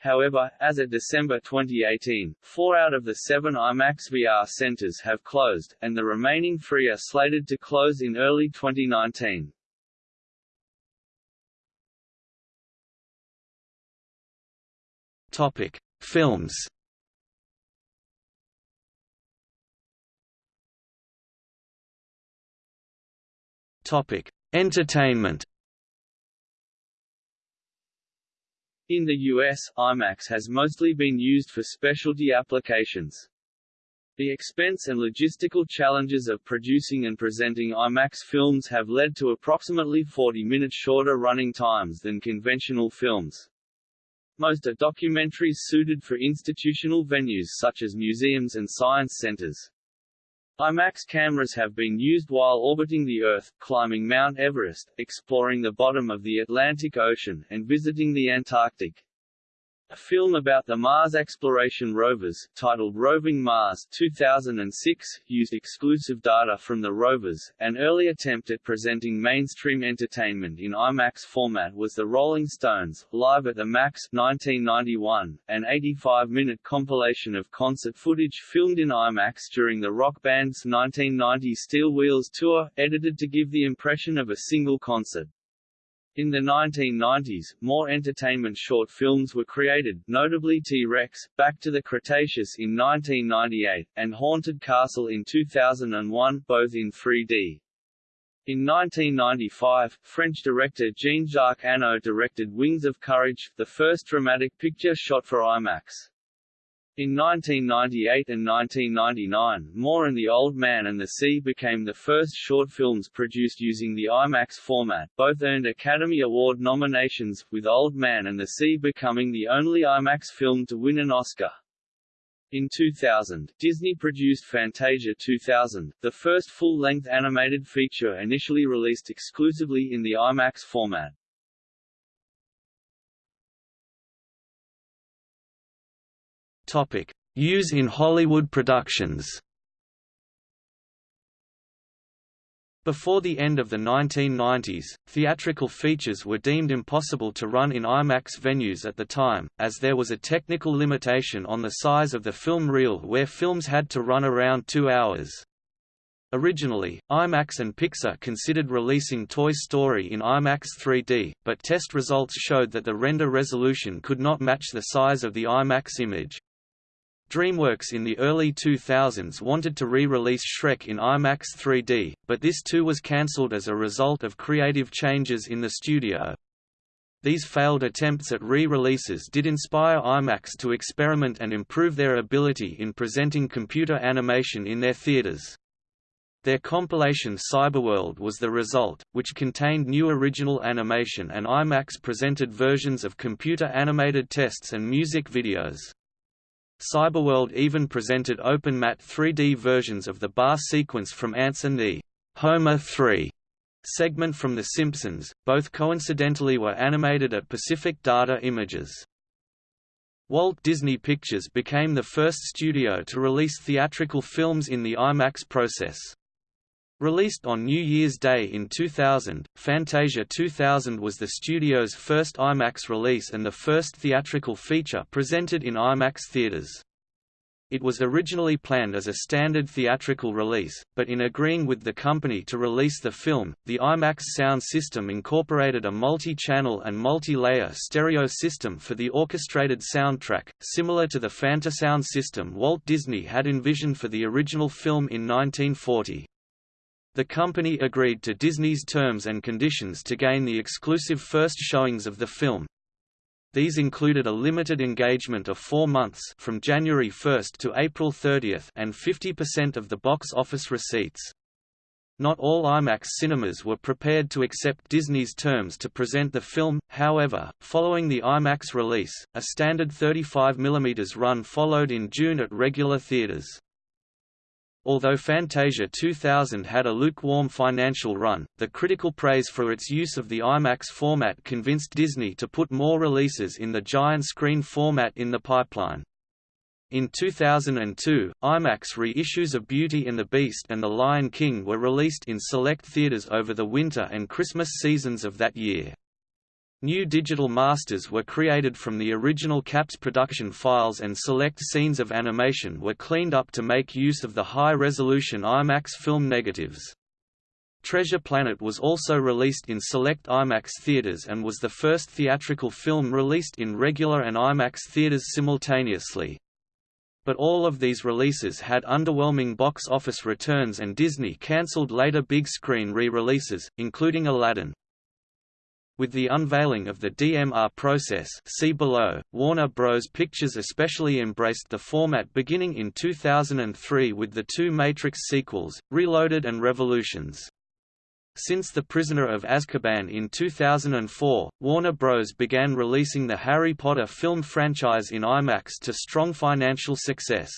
B: However, as of December 2018, four out of the seven IMAX VR centers have closed, and the remaining three are slated to close in early 2019.
A: Topic: Films Topic: Entertainment.
B: In the US, IMAX has mostly been used for specialty applications. The expense and logistical challenges of producing and presenting IMAX films have led to approximately 40 minutes shorter running times than conventional films. Most are documentaries suited for institutional venues such as museums and science centers. IMAX cameras have been used while orbiting the Earth, climbing Mount Everest, exploring the bottom of the Atlantic Ocean, and visiting the Antarctic. A film about the Mars exploration rovers, titled Roving Mars 2006, used exclusive data from the rovers. An early attempt at presenting mainstream entertainment in IMAX format was The Rolling Stones, Live at the Max 1991, an 85-minute compilation of concert footage filmed in IMAX during the rock band's 1990 Steel Wheels tour, edited to give the impression of a single concert. In the 1990s, more entertainment short films were created, notably T-Rex, Back to the Cretaceous in 1998, and Haunted Castle in 2001, both in 3D. In 1995, French director Jean-Jacques Annaud directed Wings of Courage, the first dramatic picture shot for IMAX. In 1998 and 1999, More and the Old Man and the Sea became the first short films produced using the IMAX format. Both earned Academy Award nominations, with Old Man and the Sea becoming the only IMAX film to win an Oscar. In 2000, Disney produced Fantasia 2000, the first full-length animated feature initially released exclusively in the IMAX format.
A: Use in Hollywood productions. Before the end of the 1990s, theatrical features were deemed impossible to run in IMAX venues at the time, as there was a technical limitation on the size of the film reel where films had to run around two hours. Originally, IMAX and Pixar considered releasing Toy Story in IMAX 3D, but test results showed that the render resolution could not match the size of the IMAX image. DreamWorks in the early 2000s wanted to re-release Shrek in IMAX 3D, but this too was cancelled as a result of creative changes in the studio. These failed attempts at re-releases did inspire IMAX to experiment and improve their ability in presenting computer animation in their theaters. Their compilation Cyberworld was the result, which contained new original animation and IMAX presented versions of computer-animated tests and music videos. Cyberworld even presented open-matte 3D versions of the bar sequence from Antz and the Homer 3 segment from The Simpsons, both coincidentally were animated at Pacific Data Images. Walt Disney Pictures became the first studio to release theatrical films in the IMAX process. Released on New Year's Day in 2000, Fantasia 2000 was the studio's first IMAX release and the first theatrical feature presented in IMAX theaters. It was originally planned as a standard theatrical release, but in agreeing with the company to release the film, the IMAX sound system incorporated a multi-channel and multi-layer stereo system for the orchestrated soundtrack, similar to the Fantasound system Walt Disney had envisioned for the original film in 1940. The company agreed to Disney's terms and conditions to gain the exclusive first showings of the film. These included a limited engagement of four months from January 1 to April 30 and 50% of the box office receipts. Not all IMAX cinemas were prepared to accept Disney's terms to present the film, however, following the IMAX release, a standard 35 mm run followed in June at regular theaters. Although Fantasia 2000 had a lukewarm financial run, the critical praise for its use of the IMAX format convinced Disney to put more releases in the giant screen format in the pipeline. In 2002, IMAX reissues of Beauty and the Beast and The Lion King were released in select theaters over the winter and Christmas seasons of that year. New digital masters were created from the original CAPS production files and select scenes of animation were cleaned up to make use of the high-resolution IMAX film negatives. Treasure Planet was also released in select IMAX theaters and was the first theatrical film released in regular and IMAX theaters simultaneously. But all of these releases had underwhelming box office returns and Disney cancelled later big-screen re-releases, including Aladdin. With the unveiling of the DMR process see below, Warner Bros. Pictures especially embraced the format beginning in 2003 with the two Matrix sequels, Reloaded and Revolutions. Since The Prisoner of Azkaban in 2004, Warner Bros. began releasing the Harry Potter film franchise in IMAX to strong financial success.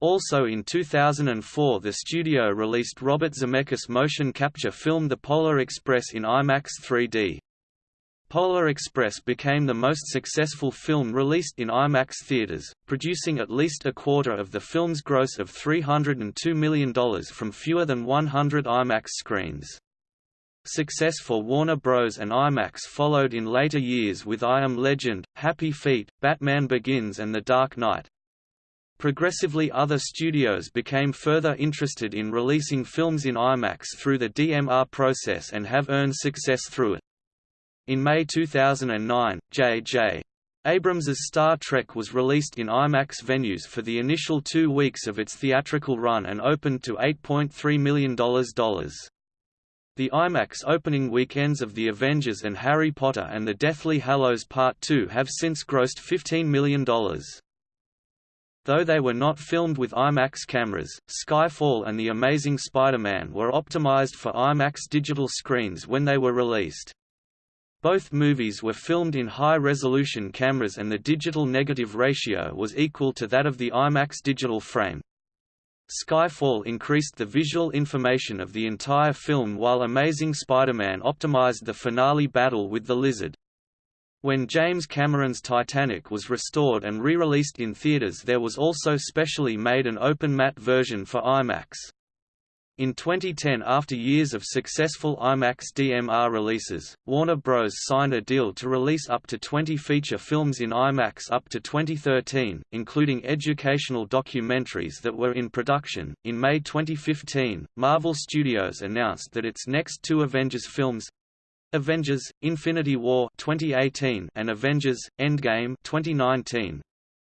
A: Also in 2004 the studio released Robert Zemeckis' motion capture film The Polar Express in IMAX 3D. Polar Express became the most successful film released in IMAX theaters, producing at least a quarter of the film's gross of $302 million from fewer than 100 IMAX screens. Success for Warner Bros. and IMAX followed in later years with I Am Legend, Happy Feet, Batman Begins and The Dark Knight. Progressively other studios became further interested in releasing films in IMAX through the DMR process and have earned success through it. In May 2009, J.J. Abrams's Star Trek was released in IMAX venues for the initial two weeks of its theatrical run and opened to $8.3 million. The IMAX opening weekends of The Avengers and Harry Potter and the Deathly Hallows Part 2 have since grossed $15 million. Though they were not filmed with IMAX cameras, Skyfall and The Amazing Spider-Man were optimized for IMAX digital screens when they were released. Both movies were filmed in high-resolution cameras and the digital negative ratio was equal to that of the IMAX digital frame. Skyfall increased the visual information of the entire film while Amazing Spider-Man optimized the finale battle with the Lizard. When James Cameron's Titanic was restored and re-released in theaters there was also specially made an open matte version for IMAX. In 2010 after years of successful IMAX DMR releases, Warner Bros. signed a deal to release up to 20 feature films in IMAX up to 2013, including educational documentaries that were in production. In May 2015, Marvel Studios announced that its next two Avengers films, Avengers: Infinity War 2018 and Avengers: Endgame 2019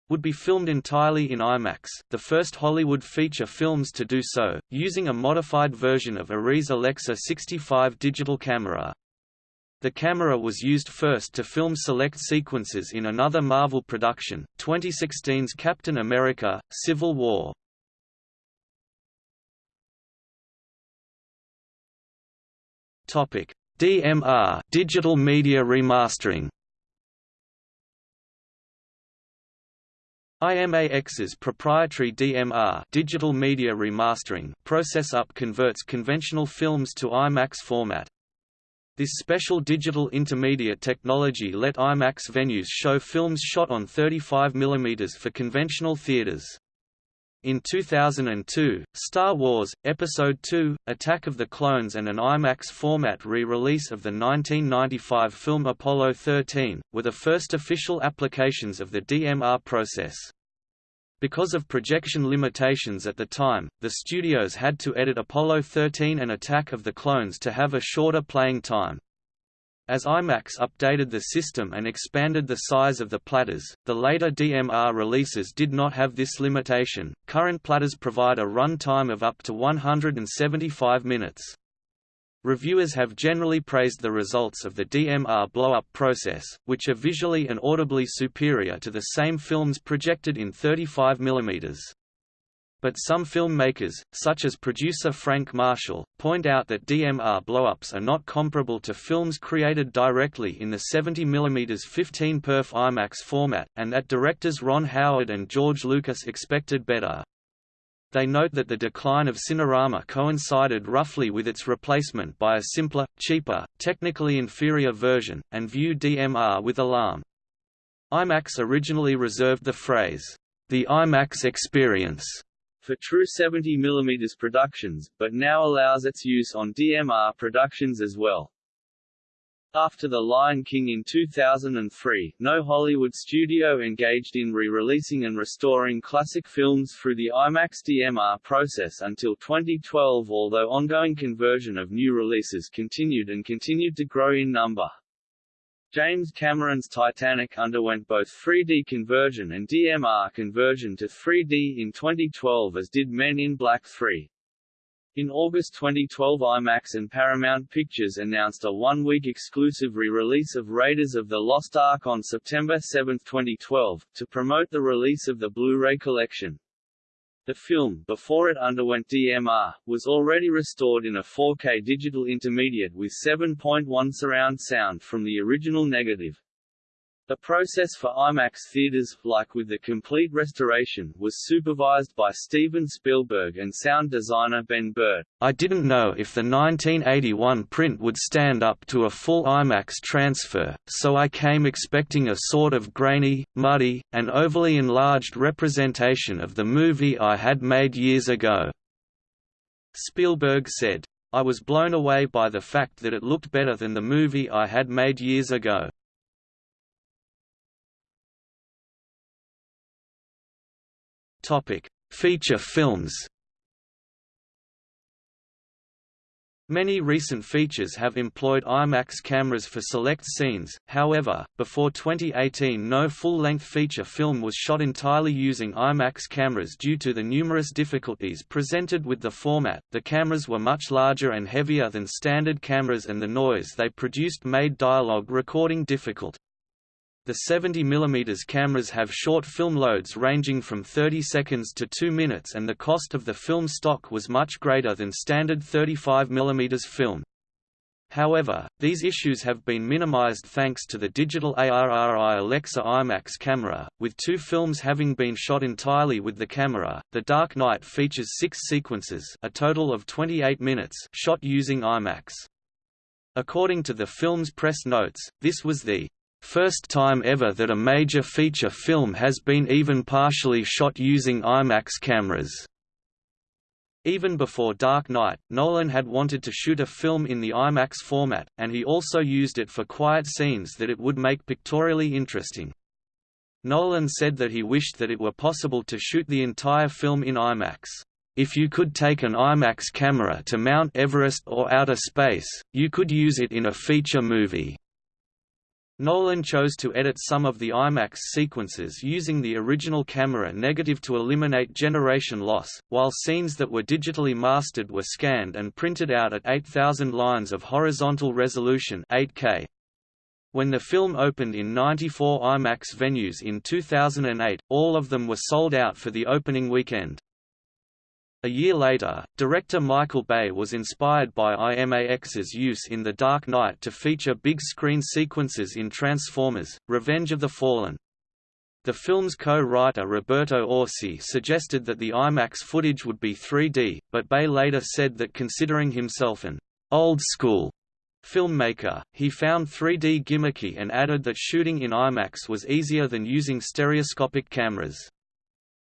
A: would be filmed entirely in IMAX, the first Hollywood feature films to do so, using a modified version of Arri's Alexa 65 digital camera. The camera was used first to film select sequences in another Marvel production, 2016's Captain America: Civil War. Topic: DMR digital media remastering IMAX's proprietary DMR digital media remastering process up converts conventional films to IMAX format. This special digital intermediate technology let IMAX venues show films shot on 35 mm for conventional theaters. In 2002, Star Wars, Episode II, Attack of the Clones and an IMAX format re-release of the 1995 film Apollo 13, were the first official applications of the DMR process. Because of projection limitations at the time, the studios had to edit Apollo 13 and Attack of the Clones to have a shorter playing time. As IMAX updated the system and expanded the size of the platters, the later DMR releases did not have this limitation. Current platters provide a run time of up to 175 minutes. Reviewers have generally praised the results of the DMR blow-up process, which are visually and audibly superior to the same films projected in 35 mm but some filmmakers, such as producer Frank Marshall, point out that DMR blowups are not comparable to films created directly in the 70mm 15 perf IMAX format, and that directors Ron Howard and George Lucas expected better. They note that the decline of Cinerama coincided roughly with its replacement by a simpler, cheaper, technically inferior version, and view DMR with alarm. IMAX originally reserved the phrase, the IMAX experience
B: for true 70 mm productions, but now allows its use on DMR productions as well. After The Lion King in 2003, no Hollywood studio engaged in re-releasing and restoring classic films through the IMAX DMR process until 2012 although ongoing conversion of new releases continued and continued to grow in number. James Cameron's Titanic underwent both 3D conversion and DMR conversion to 3D in 2012 as did Men in Black 3. In August 2012 IMAX and Paramount Pictures announced a one-week exclusive re-release of Raiders of the Lost Ark on September 7, 2012, to promote the release of the Blu-ray collection. The film, before it underwent DMR, was already restored in a 4K digital intermediate with 7.1 surround sound from the original negative. The process for IMAX theaters, like with the complete restoration, was supervised by Steven Spielberg and sound designer Ben Burtt.
A: I didn't know if the 1981 print would stand up to a full IMAX transfer, so I came expecting a sort of grainy, muddy, and overly enlarged representation of the movie I had made years ago. Spielberg said. I was blown away by the fact that it looked better than the movie I had made years ago. Topic: Feature films. Many recent features have employed IMAX cameras for select scenes, however, before 2018 no full-length feature film was shot entirely using IMAX cameras due to the numerous difficulties presented with the format. The cameras were much larger and heavier than standard cameras and the noise they produced made dialogue recording difficult. The 70 mm cameras have short film loads ranging from 30 seconds to 2 minutes and the cost of the film stock was much greater than standard 35 mm film. However, these issues have been minimized thanks to the digital ARRI Alexa IMAX camera, with two films having been shot entirely with the camera. The Dark Knight features six sequences a total of 28 minutes shot using IMAX. According to the film's press notes, this was the First time ever that a major feature film has been even partially shot using IMAX cameras. Even before Dark Knight, Nolan had wanted to shoot a film in the IMAX format, and he also used it for quiet scenes that it would make pictorially interesting. Nolan said that he wished that it were possible to shoot the entire film in IMAX. If you could take an IMAX camera to Mount Everest or outer space, you could use it in a feature movie. Nolan chose to edit some of the IMAX sequences using the original camera negative to eliminate generation loss, while scenes that were digitally mastered were scanned and printed out at 8,000 lines of horizontal resolution 8K. When the film opened in 94 IMAX venues in 2008, all of them were sold out for the opening weekend. A year later, director Michael Bay was inspired by IMAX's use in The Dark Knight to feature big-screen sequences in Transformers, Revenge of the Fallen. The film's co-writer Roberto Orci suggested that the IMAX footage would be 3D, but Bay later said that considering himself an old-school filmmaker, he found 3D gimmicky and added that shooting in IMAX was easier than using stereoscopic cameras.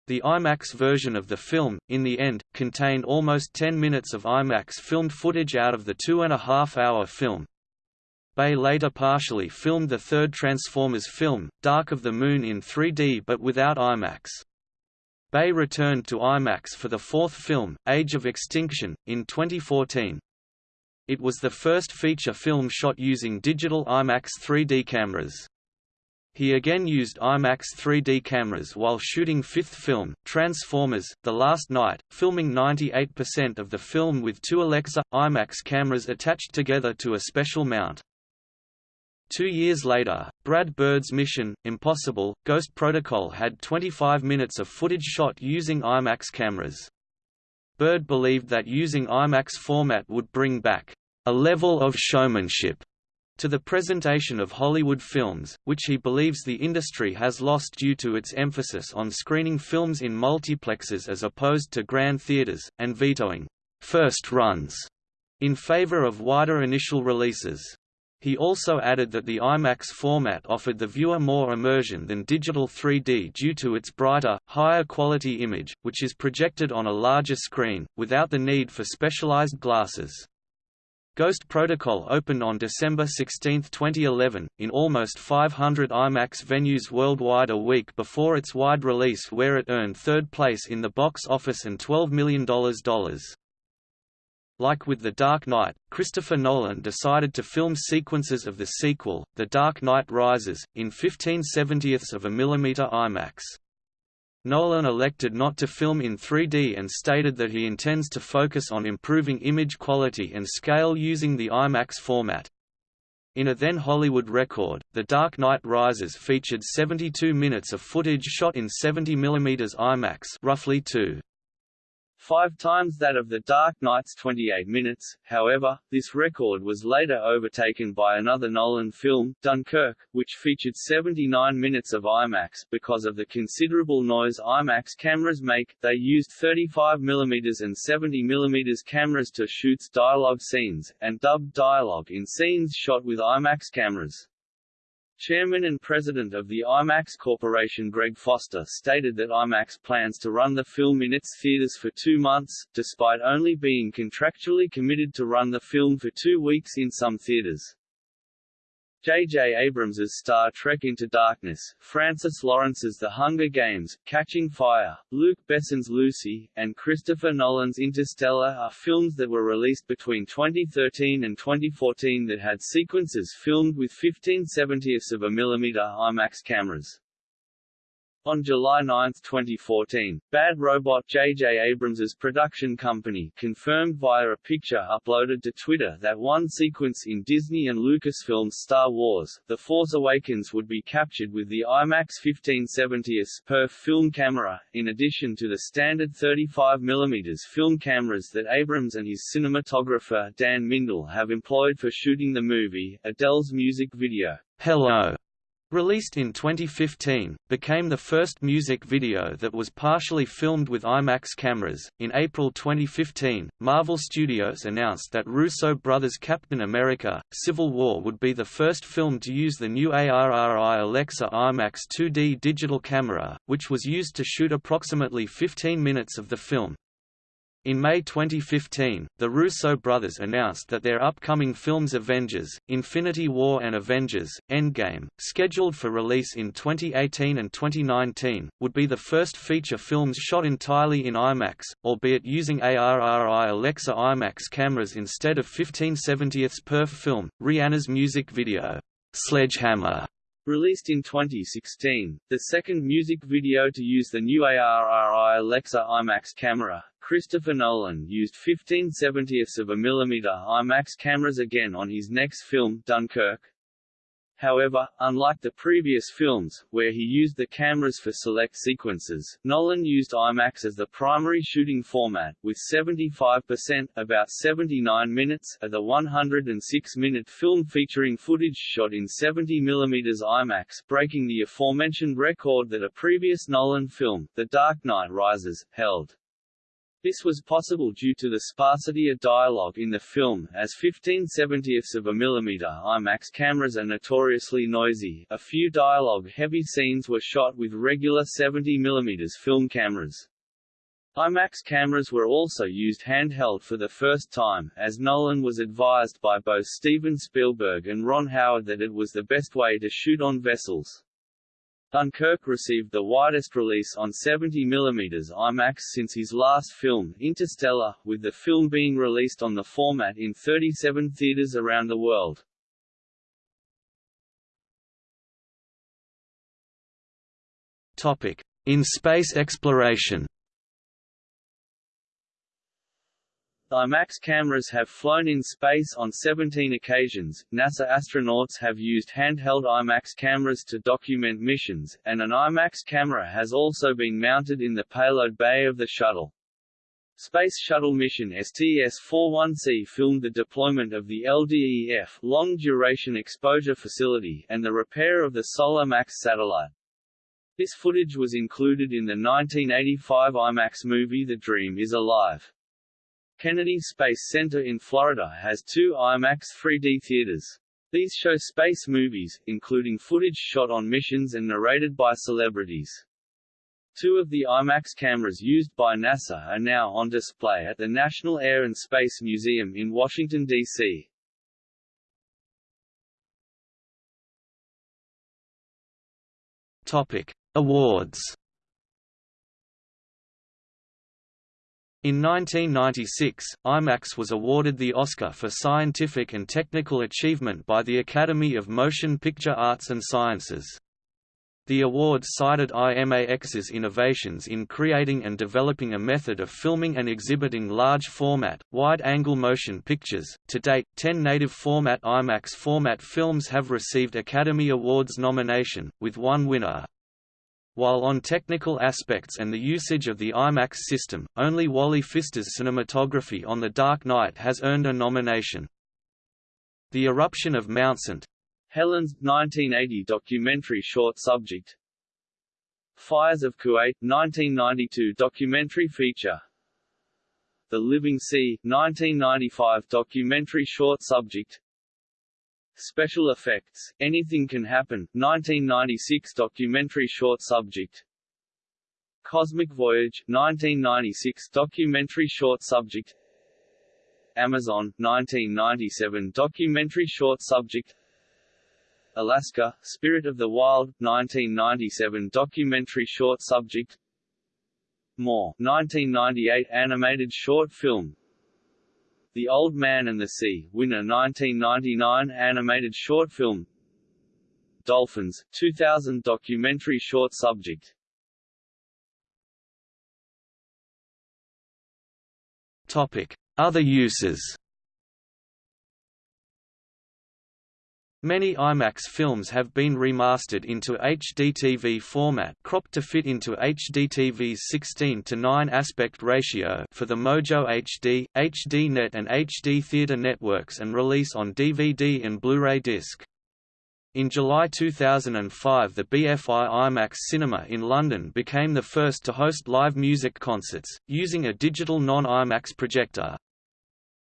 A: The IMAX version of the film, in the end, contained almost 10 minutes of IMAX filmed footage out of the two-and-a-half-hour film. Bay later partially filmed the third Transformers film, Dark of the Moon in 3D but without IMAX. Bay returned to IMAX for the fourth film, Age of Extinction, in 2014. It was the first feature film shot using digital IMAX 3D cameras. He again used IMAX 3D cameras while shooting fifth film, Transformers, The Last Knight, filming 98% of the film with two Alexa, IMAX cameras attached together to a special mount. Two years later, Brad Bird's Mission, Impossible, Ghost Protocol had 25 minutes of footage shot using IMAX cameras. Bird believed that using IMAX format would bring back a level of showmanship to the presentation of Hollywood films, which he believes the industry has lost due to its emphasis on screening films in multiplexes as opposed to grand theaters, and vetoing first runs in favor of wider initial releases. He also added that the IMAX format offered the viewer more immersion than digital 3D due to its brighter, higher quality image, which is projected on a larger screen, without the need for specialized glasses. Ghost Protocol opened on December 16, 2011, in almost 500 IMAX venues worldwide a week before its wide release where it earned third place in the box office and $12 million. Like with The Dark Knight, Christopher Nolan decided to film sequences of the sequel, The Dark Knight Rises, in 15 70ths of a millimeter IMAX. Nolan elected not to film in 3D and stated that he intends to focus on improving image quality and scale using the IMAX format. In a then Hollywood record, The Dark Knight Rises featured 72 minutes of footage shot in 70 mm IMAX roughly 2
B: five times that of The Dark Knight's 28 minutes. However, this record was later overtaken by another Nolan film, Dunkirk, which featured 79 minutes of IMAX. Because of the considerable noise IMAX cameras make, they used 35 mm and 70 mm cameras to shoot dialogue scenes, and dubbed dialogue in scenes shot with IMAX cameras. Chairman and president of the IMAX Corporation Greg Foster stated that IMAX plans to run the film in its theaters for two months, despite only being contractually committed to run the film for two weeks in some theaters. J.J. Abrams's Star Trek Into Darkness, Francis Lawrence's The Hunger Games, Catching Fire, Luc Besson's Lucy, and Christopher Nolan's Interstellar are films that were released between 2013 and 2014 that had sequences filmed with 15 70ths of a millimeter IMAX cameras. On July 9, 2014, Bad Robot J.J. Abrams' production company confirmed via a picture uploaded to Twitter that one sequence in Disney and Lucasfilm's Star Wars, The Force Awakens would be captured with the IMAX 1570s per film camera, in addition to the standard 35mm film cameras that Abrams and his cinematographer Dan Mindel have employed for shooting the movie. Adele's music video, Hello,
A: Released in 2015, became the first music video that was partially filmed with IMAX cameras. In April 2015, Marvel Studios announced that Russo brothers' Captain America: Civil War would be the first film to use the new ARRI Alexa IMAX 2D digital camera, which was used to shoot approximately 15 minutes of the film. In May 2015, the Russo brothers announced that their upcoming films Avengers, Infinity War and Avengers, Endgame, scheduled for release in 2018 and 2019, would be the first feature films shot entirely in IMAX, albeit using ARRI Alexa IMAX cameras instead of 1570ths per film. Rihanna's music video, Sledgehammer,
B: Released in 2016, the second music video to use the new ARRI Alexa IMAX camera, Christopher Nolan used 15 70ths of a millimeter IMAX cameras again on his next film, Dunkirk. However, unlike the previous films, where he used the cameras for select sequences, Nolan used IMAX as the primary shooting format, with 75% about 79 minutes of the 106-minute film featuring footage shot in 70 mm IMAX breaking the aforementioned record that a previous Nolan film, The Dark Knight Rises, held. This was possible due to the sparsity of dialogue in the film, as 15 70ths of a millimeter IMAX cameras are notoriously noisy. A few dialogue-heavy scenes were shot with regular 70 mm film cameras. IMAX cameras were also used handheld for the first time, as Nolan was advised by both Steven Spielberg and Ron Howard that it was the best way to shoot on vessels. Dunkirk received the widest release on 70 mm IMAX since his last film, Interstellar, with the film being released on the format in 37 theaters around the world.
A: Topic: In space exploration.
B: IMAX cameras have flown in space on 17 occasions, NASA astronauts have used handheld IMAX cameras to document missions, and an IMAX camera has also been mounted in the payload bay of the shuttle. Space Shuttle mission STS-41C filmed the deployment of the LDEF Long Duration Exposure Facility and the repair of the Solar Max satellite. This footage was included in the 1985 IMAX movie The Dream is Alive. Kennedy Space Center in Florida has two IMAX 3D theaters. These show space movies, including footage shot on missions and narrated by celebrities. Two of the IMAX cameras used by NASA are now on display at the National Air and Space Museum in Washington, D.C.
A: Topic: Awards In 1996, IMAX was awarded the Oscar for Scientific and Technical Achievement by the Academy of Motion Picture Arts and Sciences. The award cited IMAX's innovations in creating and developing a method of filming and exhibiting large format, wide angle motion pictures. To date, 10 native format IMAX format films have received Academy Awards nomination, with one winner. While on technical aspects and the usage of the IMAX system, only Wally Pfister's cinematography on The Dark Knight has earned a nomination. The Eruption of Mount St.
B: Helens 1980 documentary short subject Fires of Kuwait 1992 documentary feature The Living Sea 1995 documentary short subject Special effects, Anything Can Happen, 1996 documentary short subject. Cosmic Voyage, 1996 documentary short subject. Amazon, 1997 documentary short subject. Alaska, Spirit of the Wild, 1997 documentary short subject. More, 1998 animated short film the Old Man and the Sea, winner 1999 animated short film Dolphins, 2000 documentary short subject
A: Topic. Other uses Many IMAX films have been remastered into HDTV format cropped to fit into HDTV's 16 to 9 aspect ratio for the Mojo HD, HDNet and HD Theater networks and release on DVD and Blu-ray disc. In July 2005 the BFI IMAX Cinema in London became the first to host live music concerts, using a digital non-IMAX projector.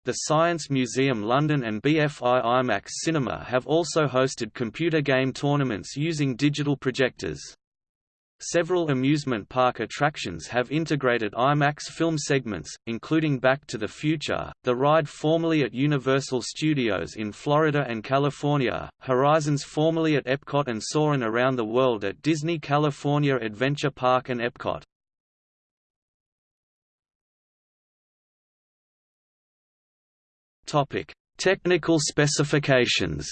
A: The Science Museum London and BFI IMAX Cinema have also hosted computer game tournaments using digital projectors. Several amusement park attractions have integrated IMAX film segments, including Back to the Future, the ride formerly at Universal Studios in Florida and California, Horizons formerly at Epcot and Soarin' Around the World at Disney California Adventure Park and Epcot. Topic: Technical specifications.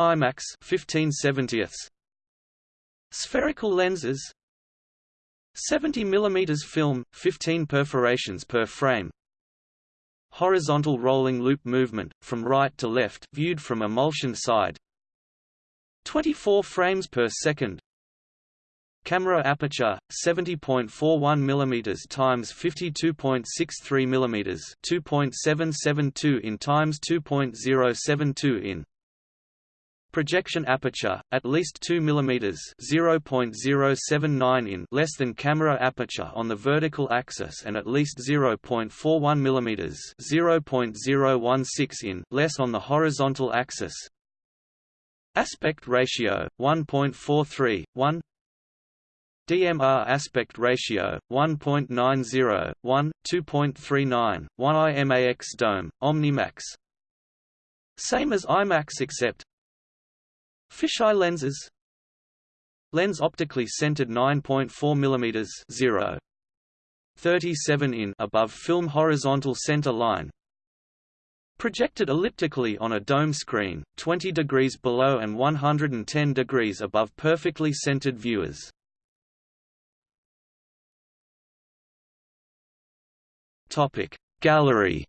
A: IMAX 15/70 Spherical lenses. 70 mm film, 15 perforations per frame. Horizontal rolling loop movement, from right to left viewed from emulsion side. 24 frames per second Camera aperture 70.41 mm times 52.63 mm 2.772 in times 2.072 in. Projection aperture, at least 2 mm 0.079 in less than camera aperture on the vertical axis and at least 0.41 mm 0.016 in less on the horizontal axis. Aspect ratio, 1.43, 1 DMR aspect ratio 1.90 1 2.39 1 IMAX dome OmniMax. Same as IMAX except Fisheye lenses. Lens optically centered 9.4 mm 0 37 in above film horizontal center line. Projected elliptically on a dome screen, 20 degrees below and 110 degrees above perfectly centered viewers. Topic. Gallery.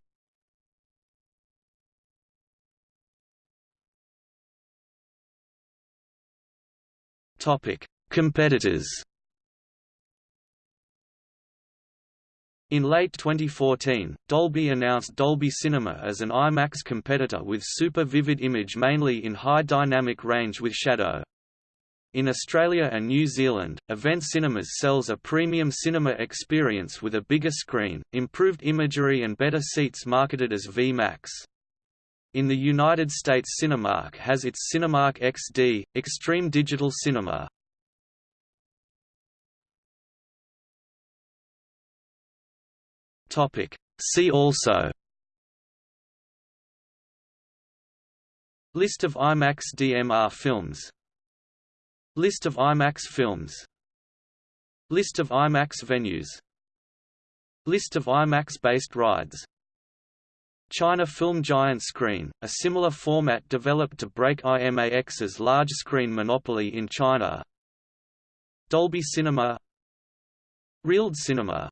A: Topic. Competitors. In late 2014, Dolby announced Dolby Cinema as an IMAX competitor with super vivid image mainly in high dynamic range with shadow. In Australia and New Zealand, Event Cinemas sells a premium cinema experience with a bigger screen, improved imagery and better seats marketed as V-Max. In the United States Cinemark has its Cinemark XD, Extreme Digital Cinema. See also List of IMAX DMR films List of IMAX films. List of IMAX venues. List of IMAX-based rides. China Film Giant Screen, a similar format developed to break IMAX's large-screen monopoly in China. Dolby Cinema. RealD Cinema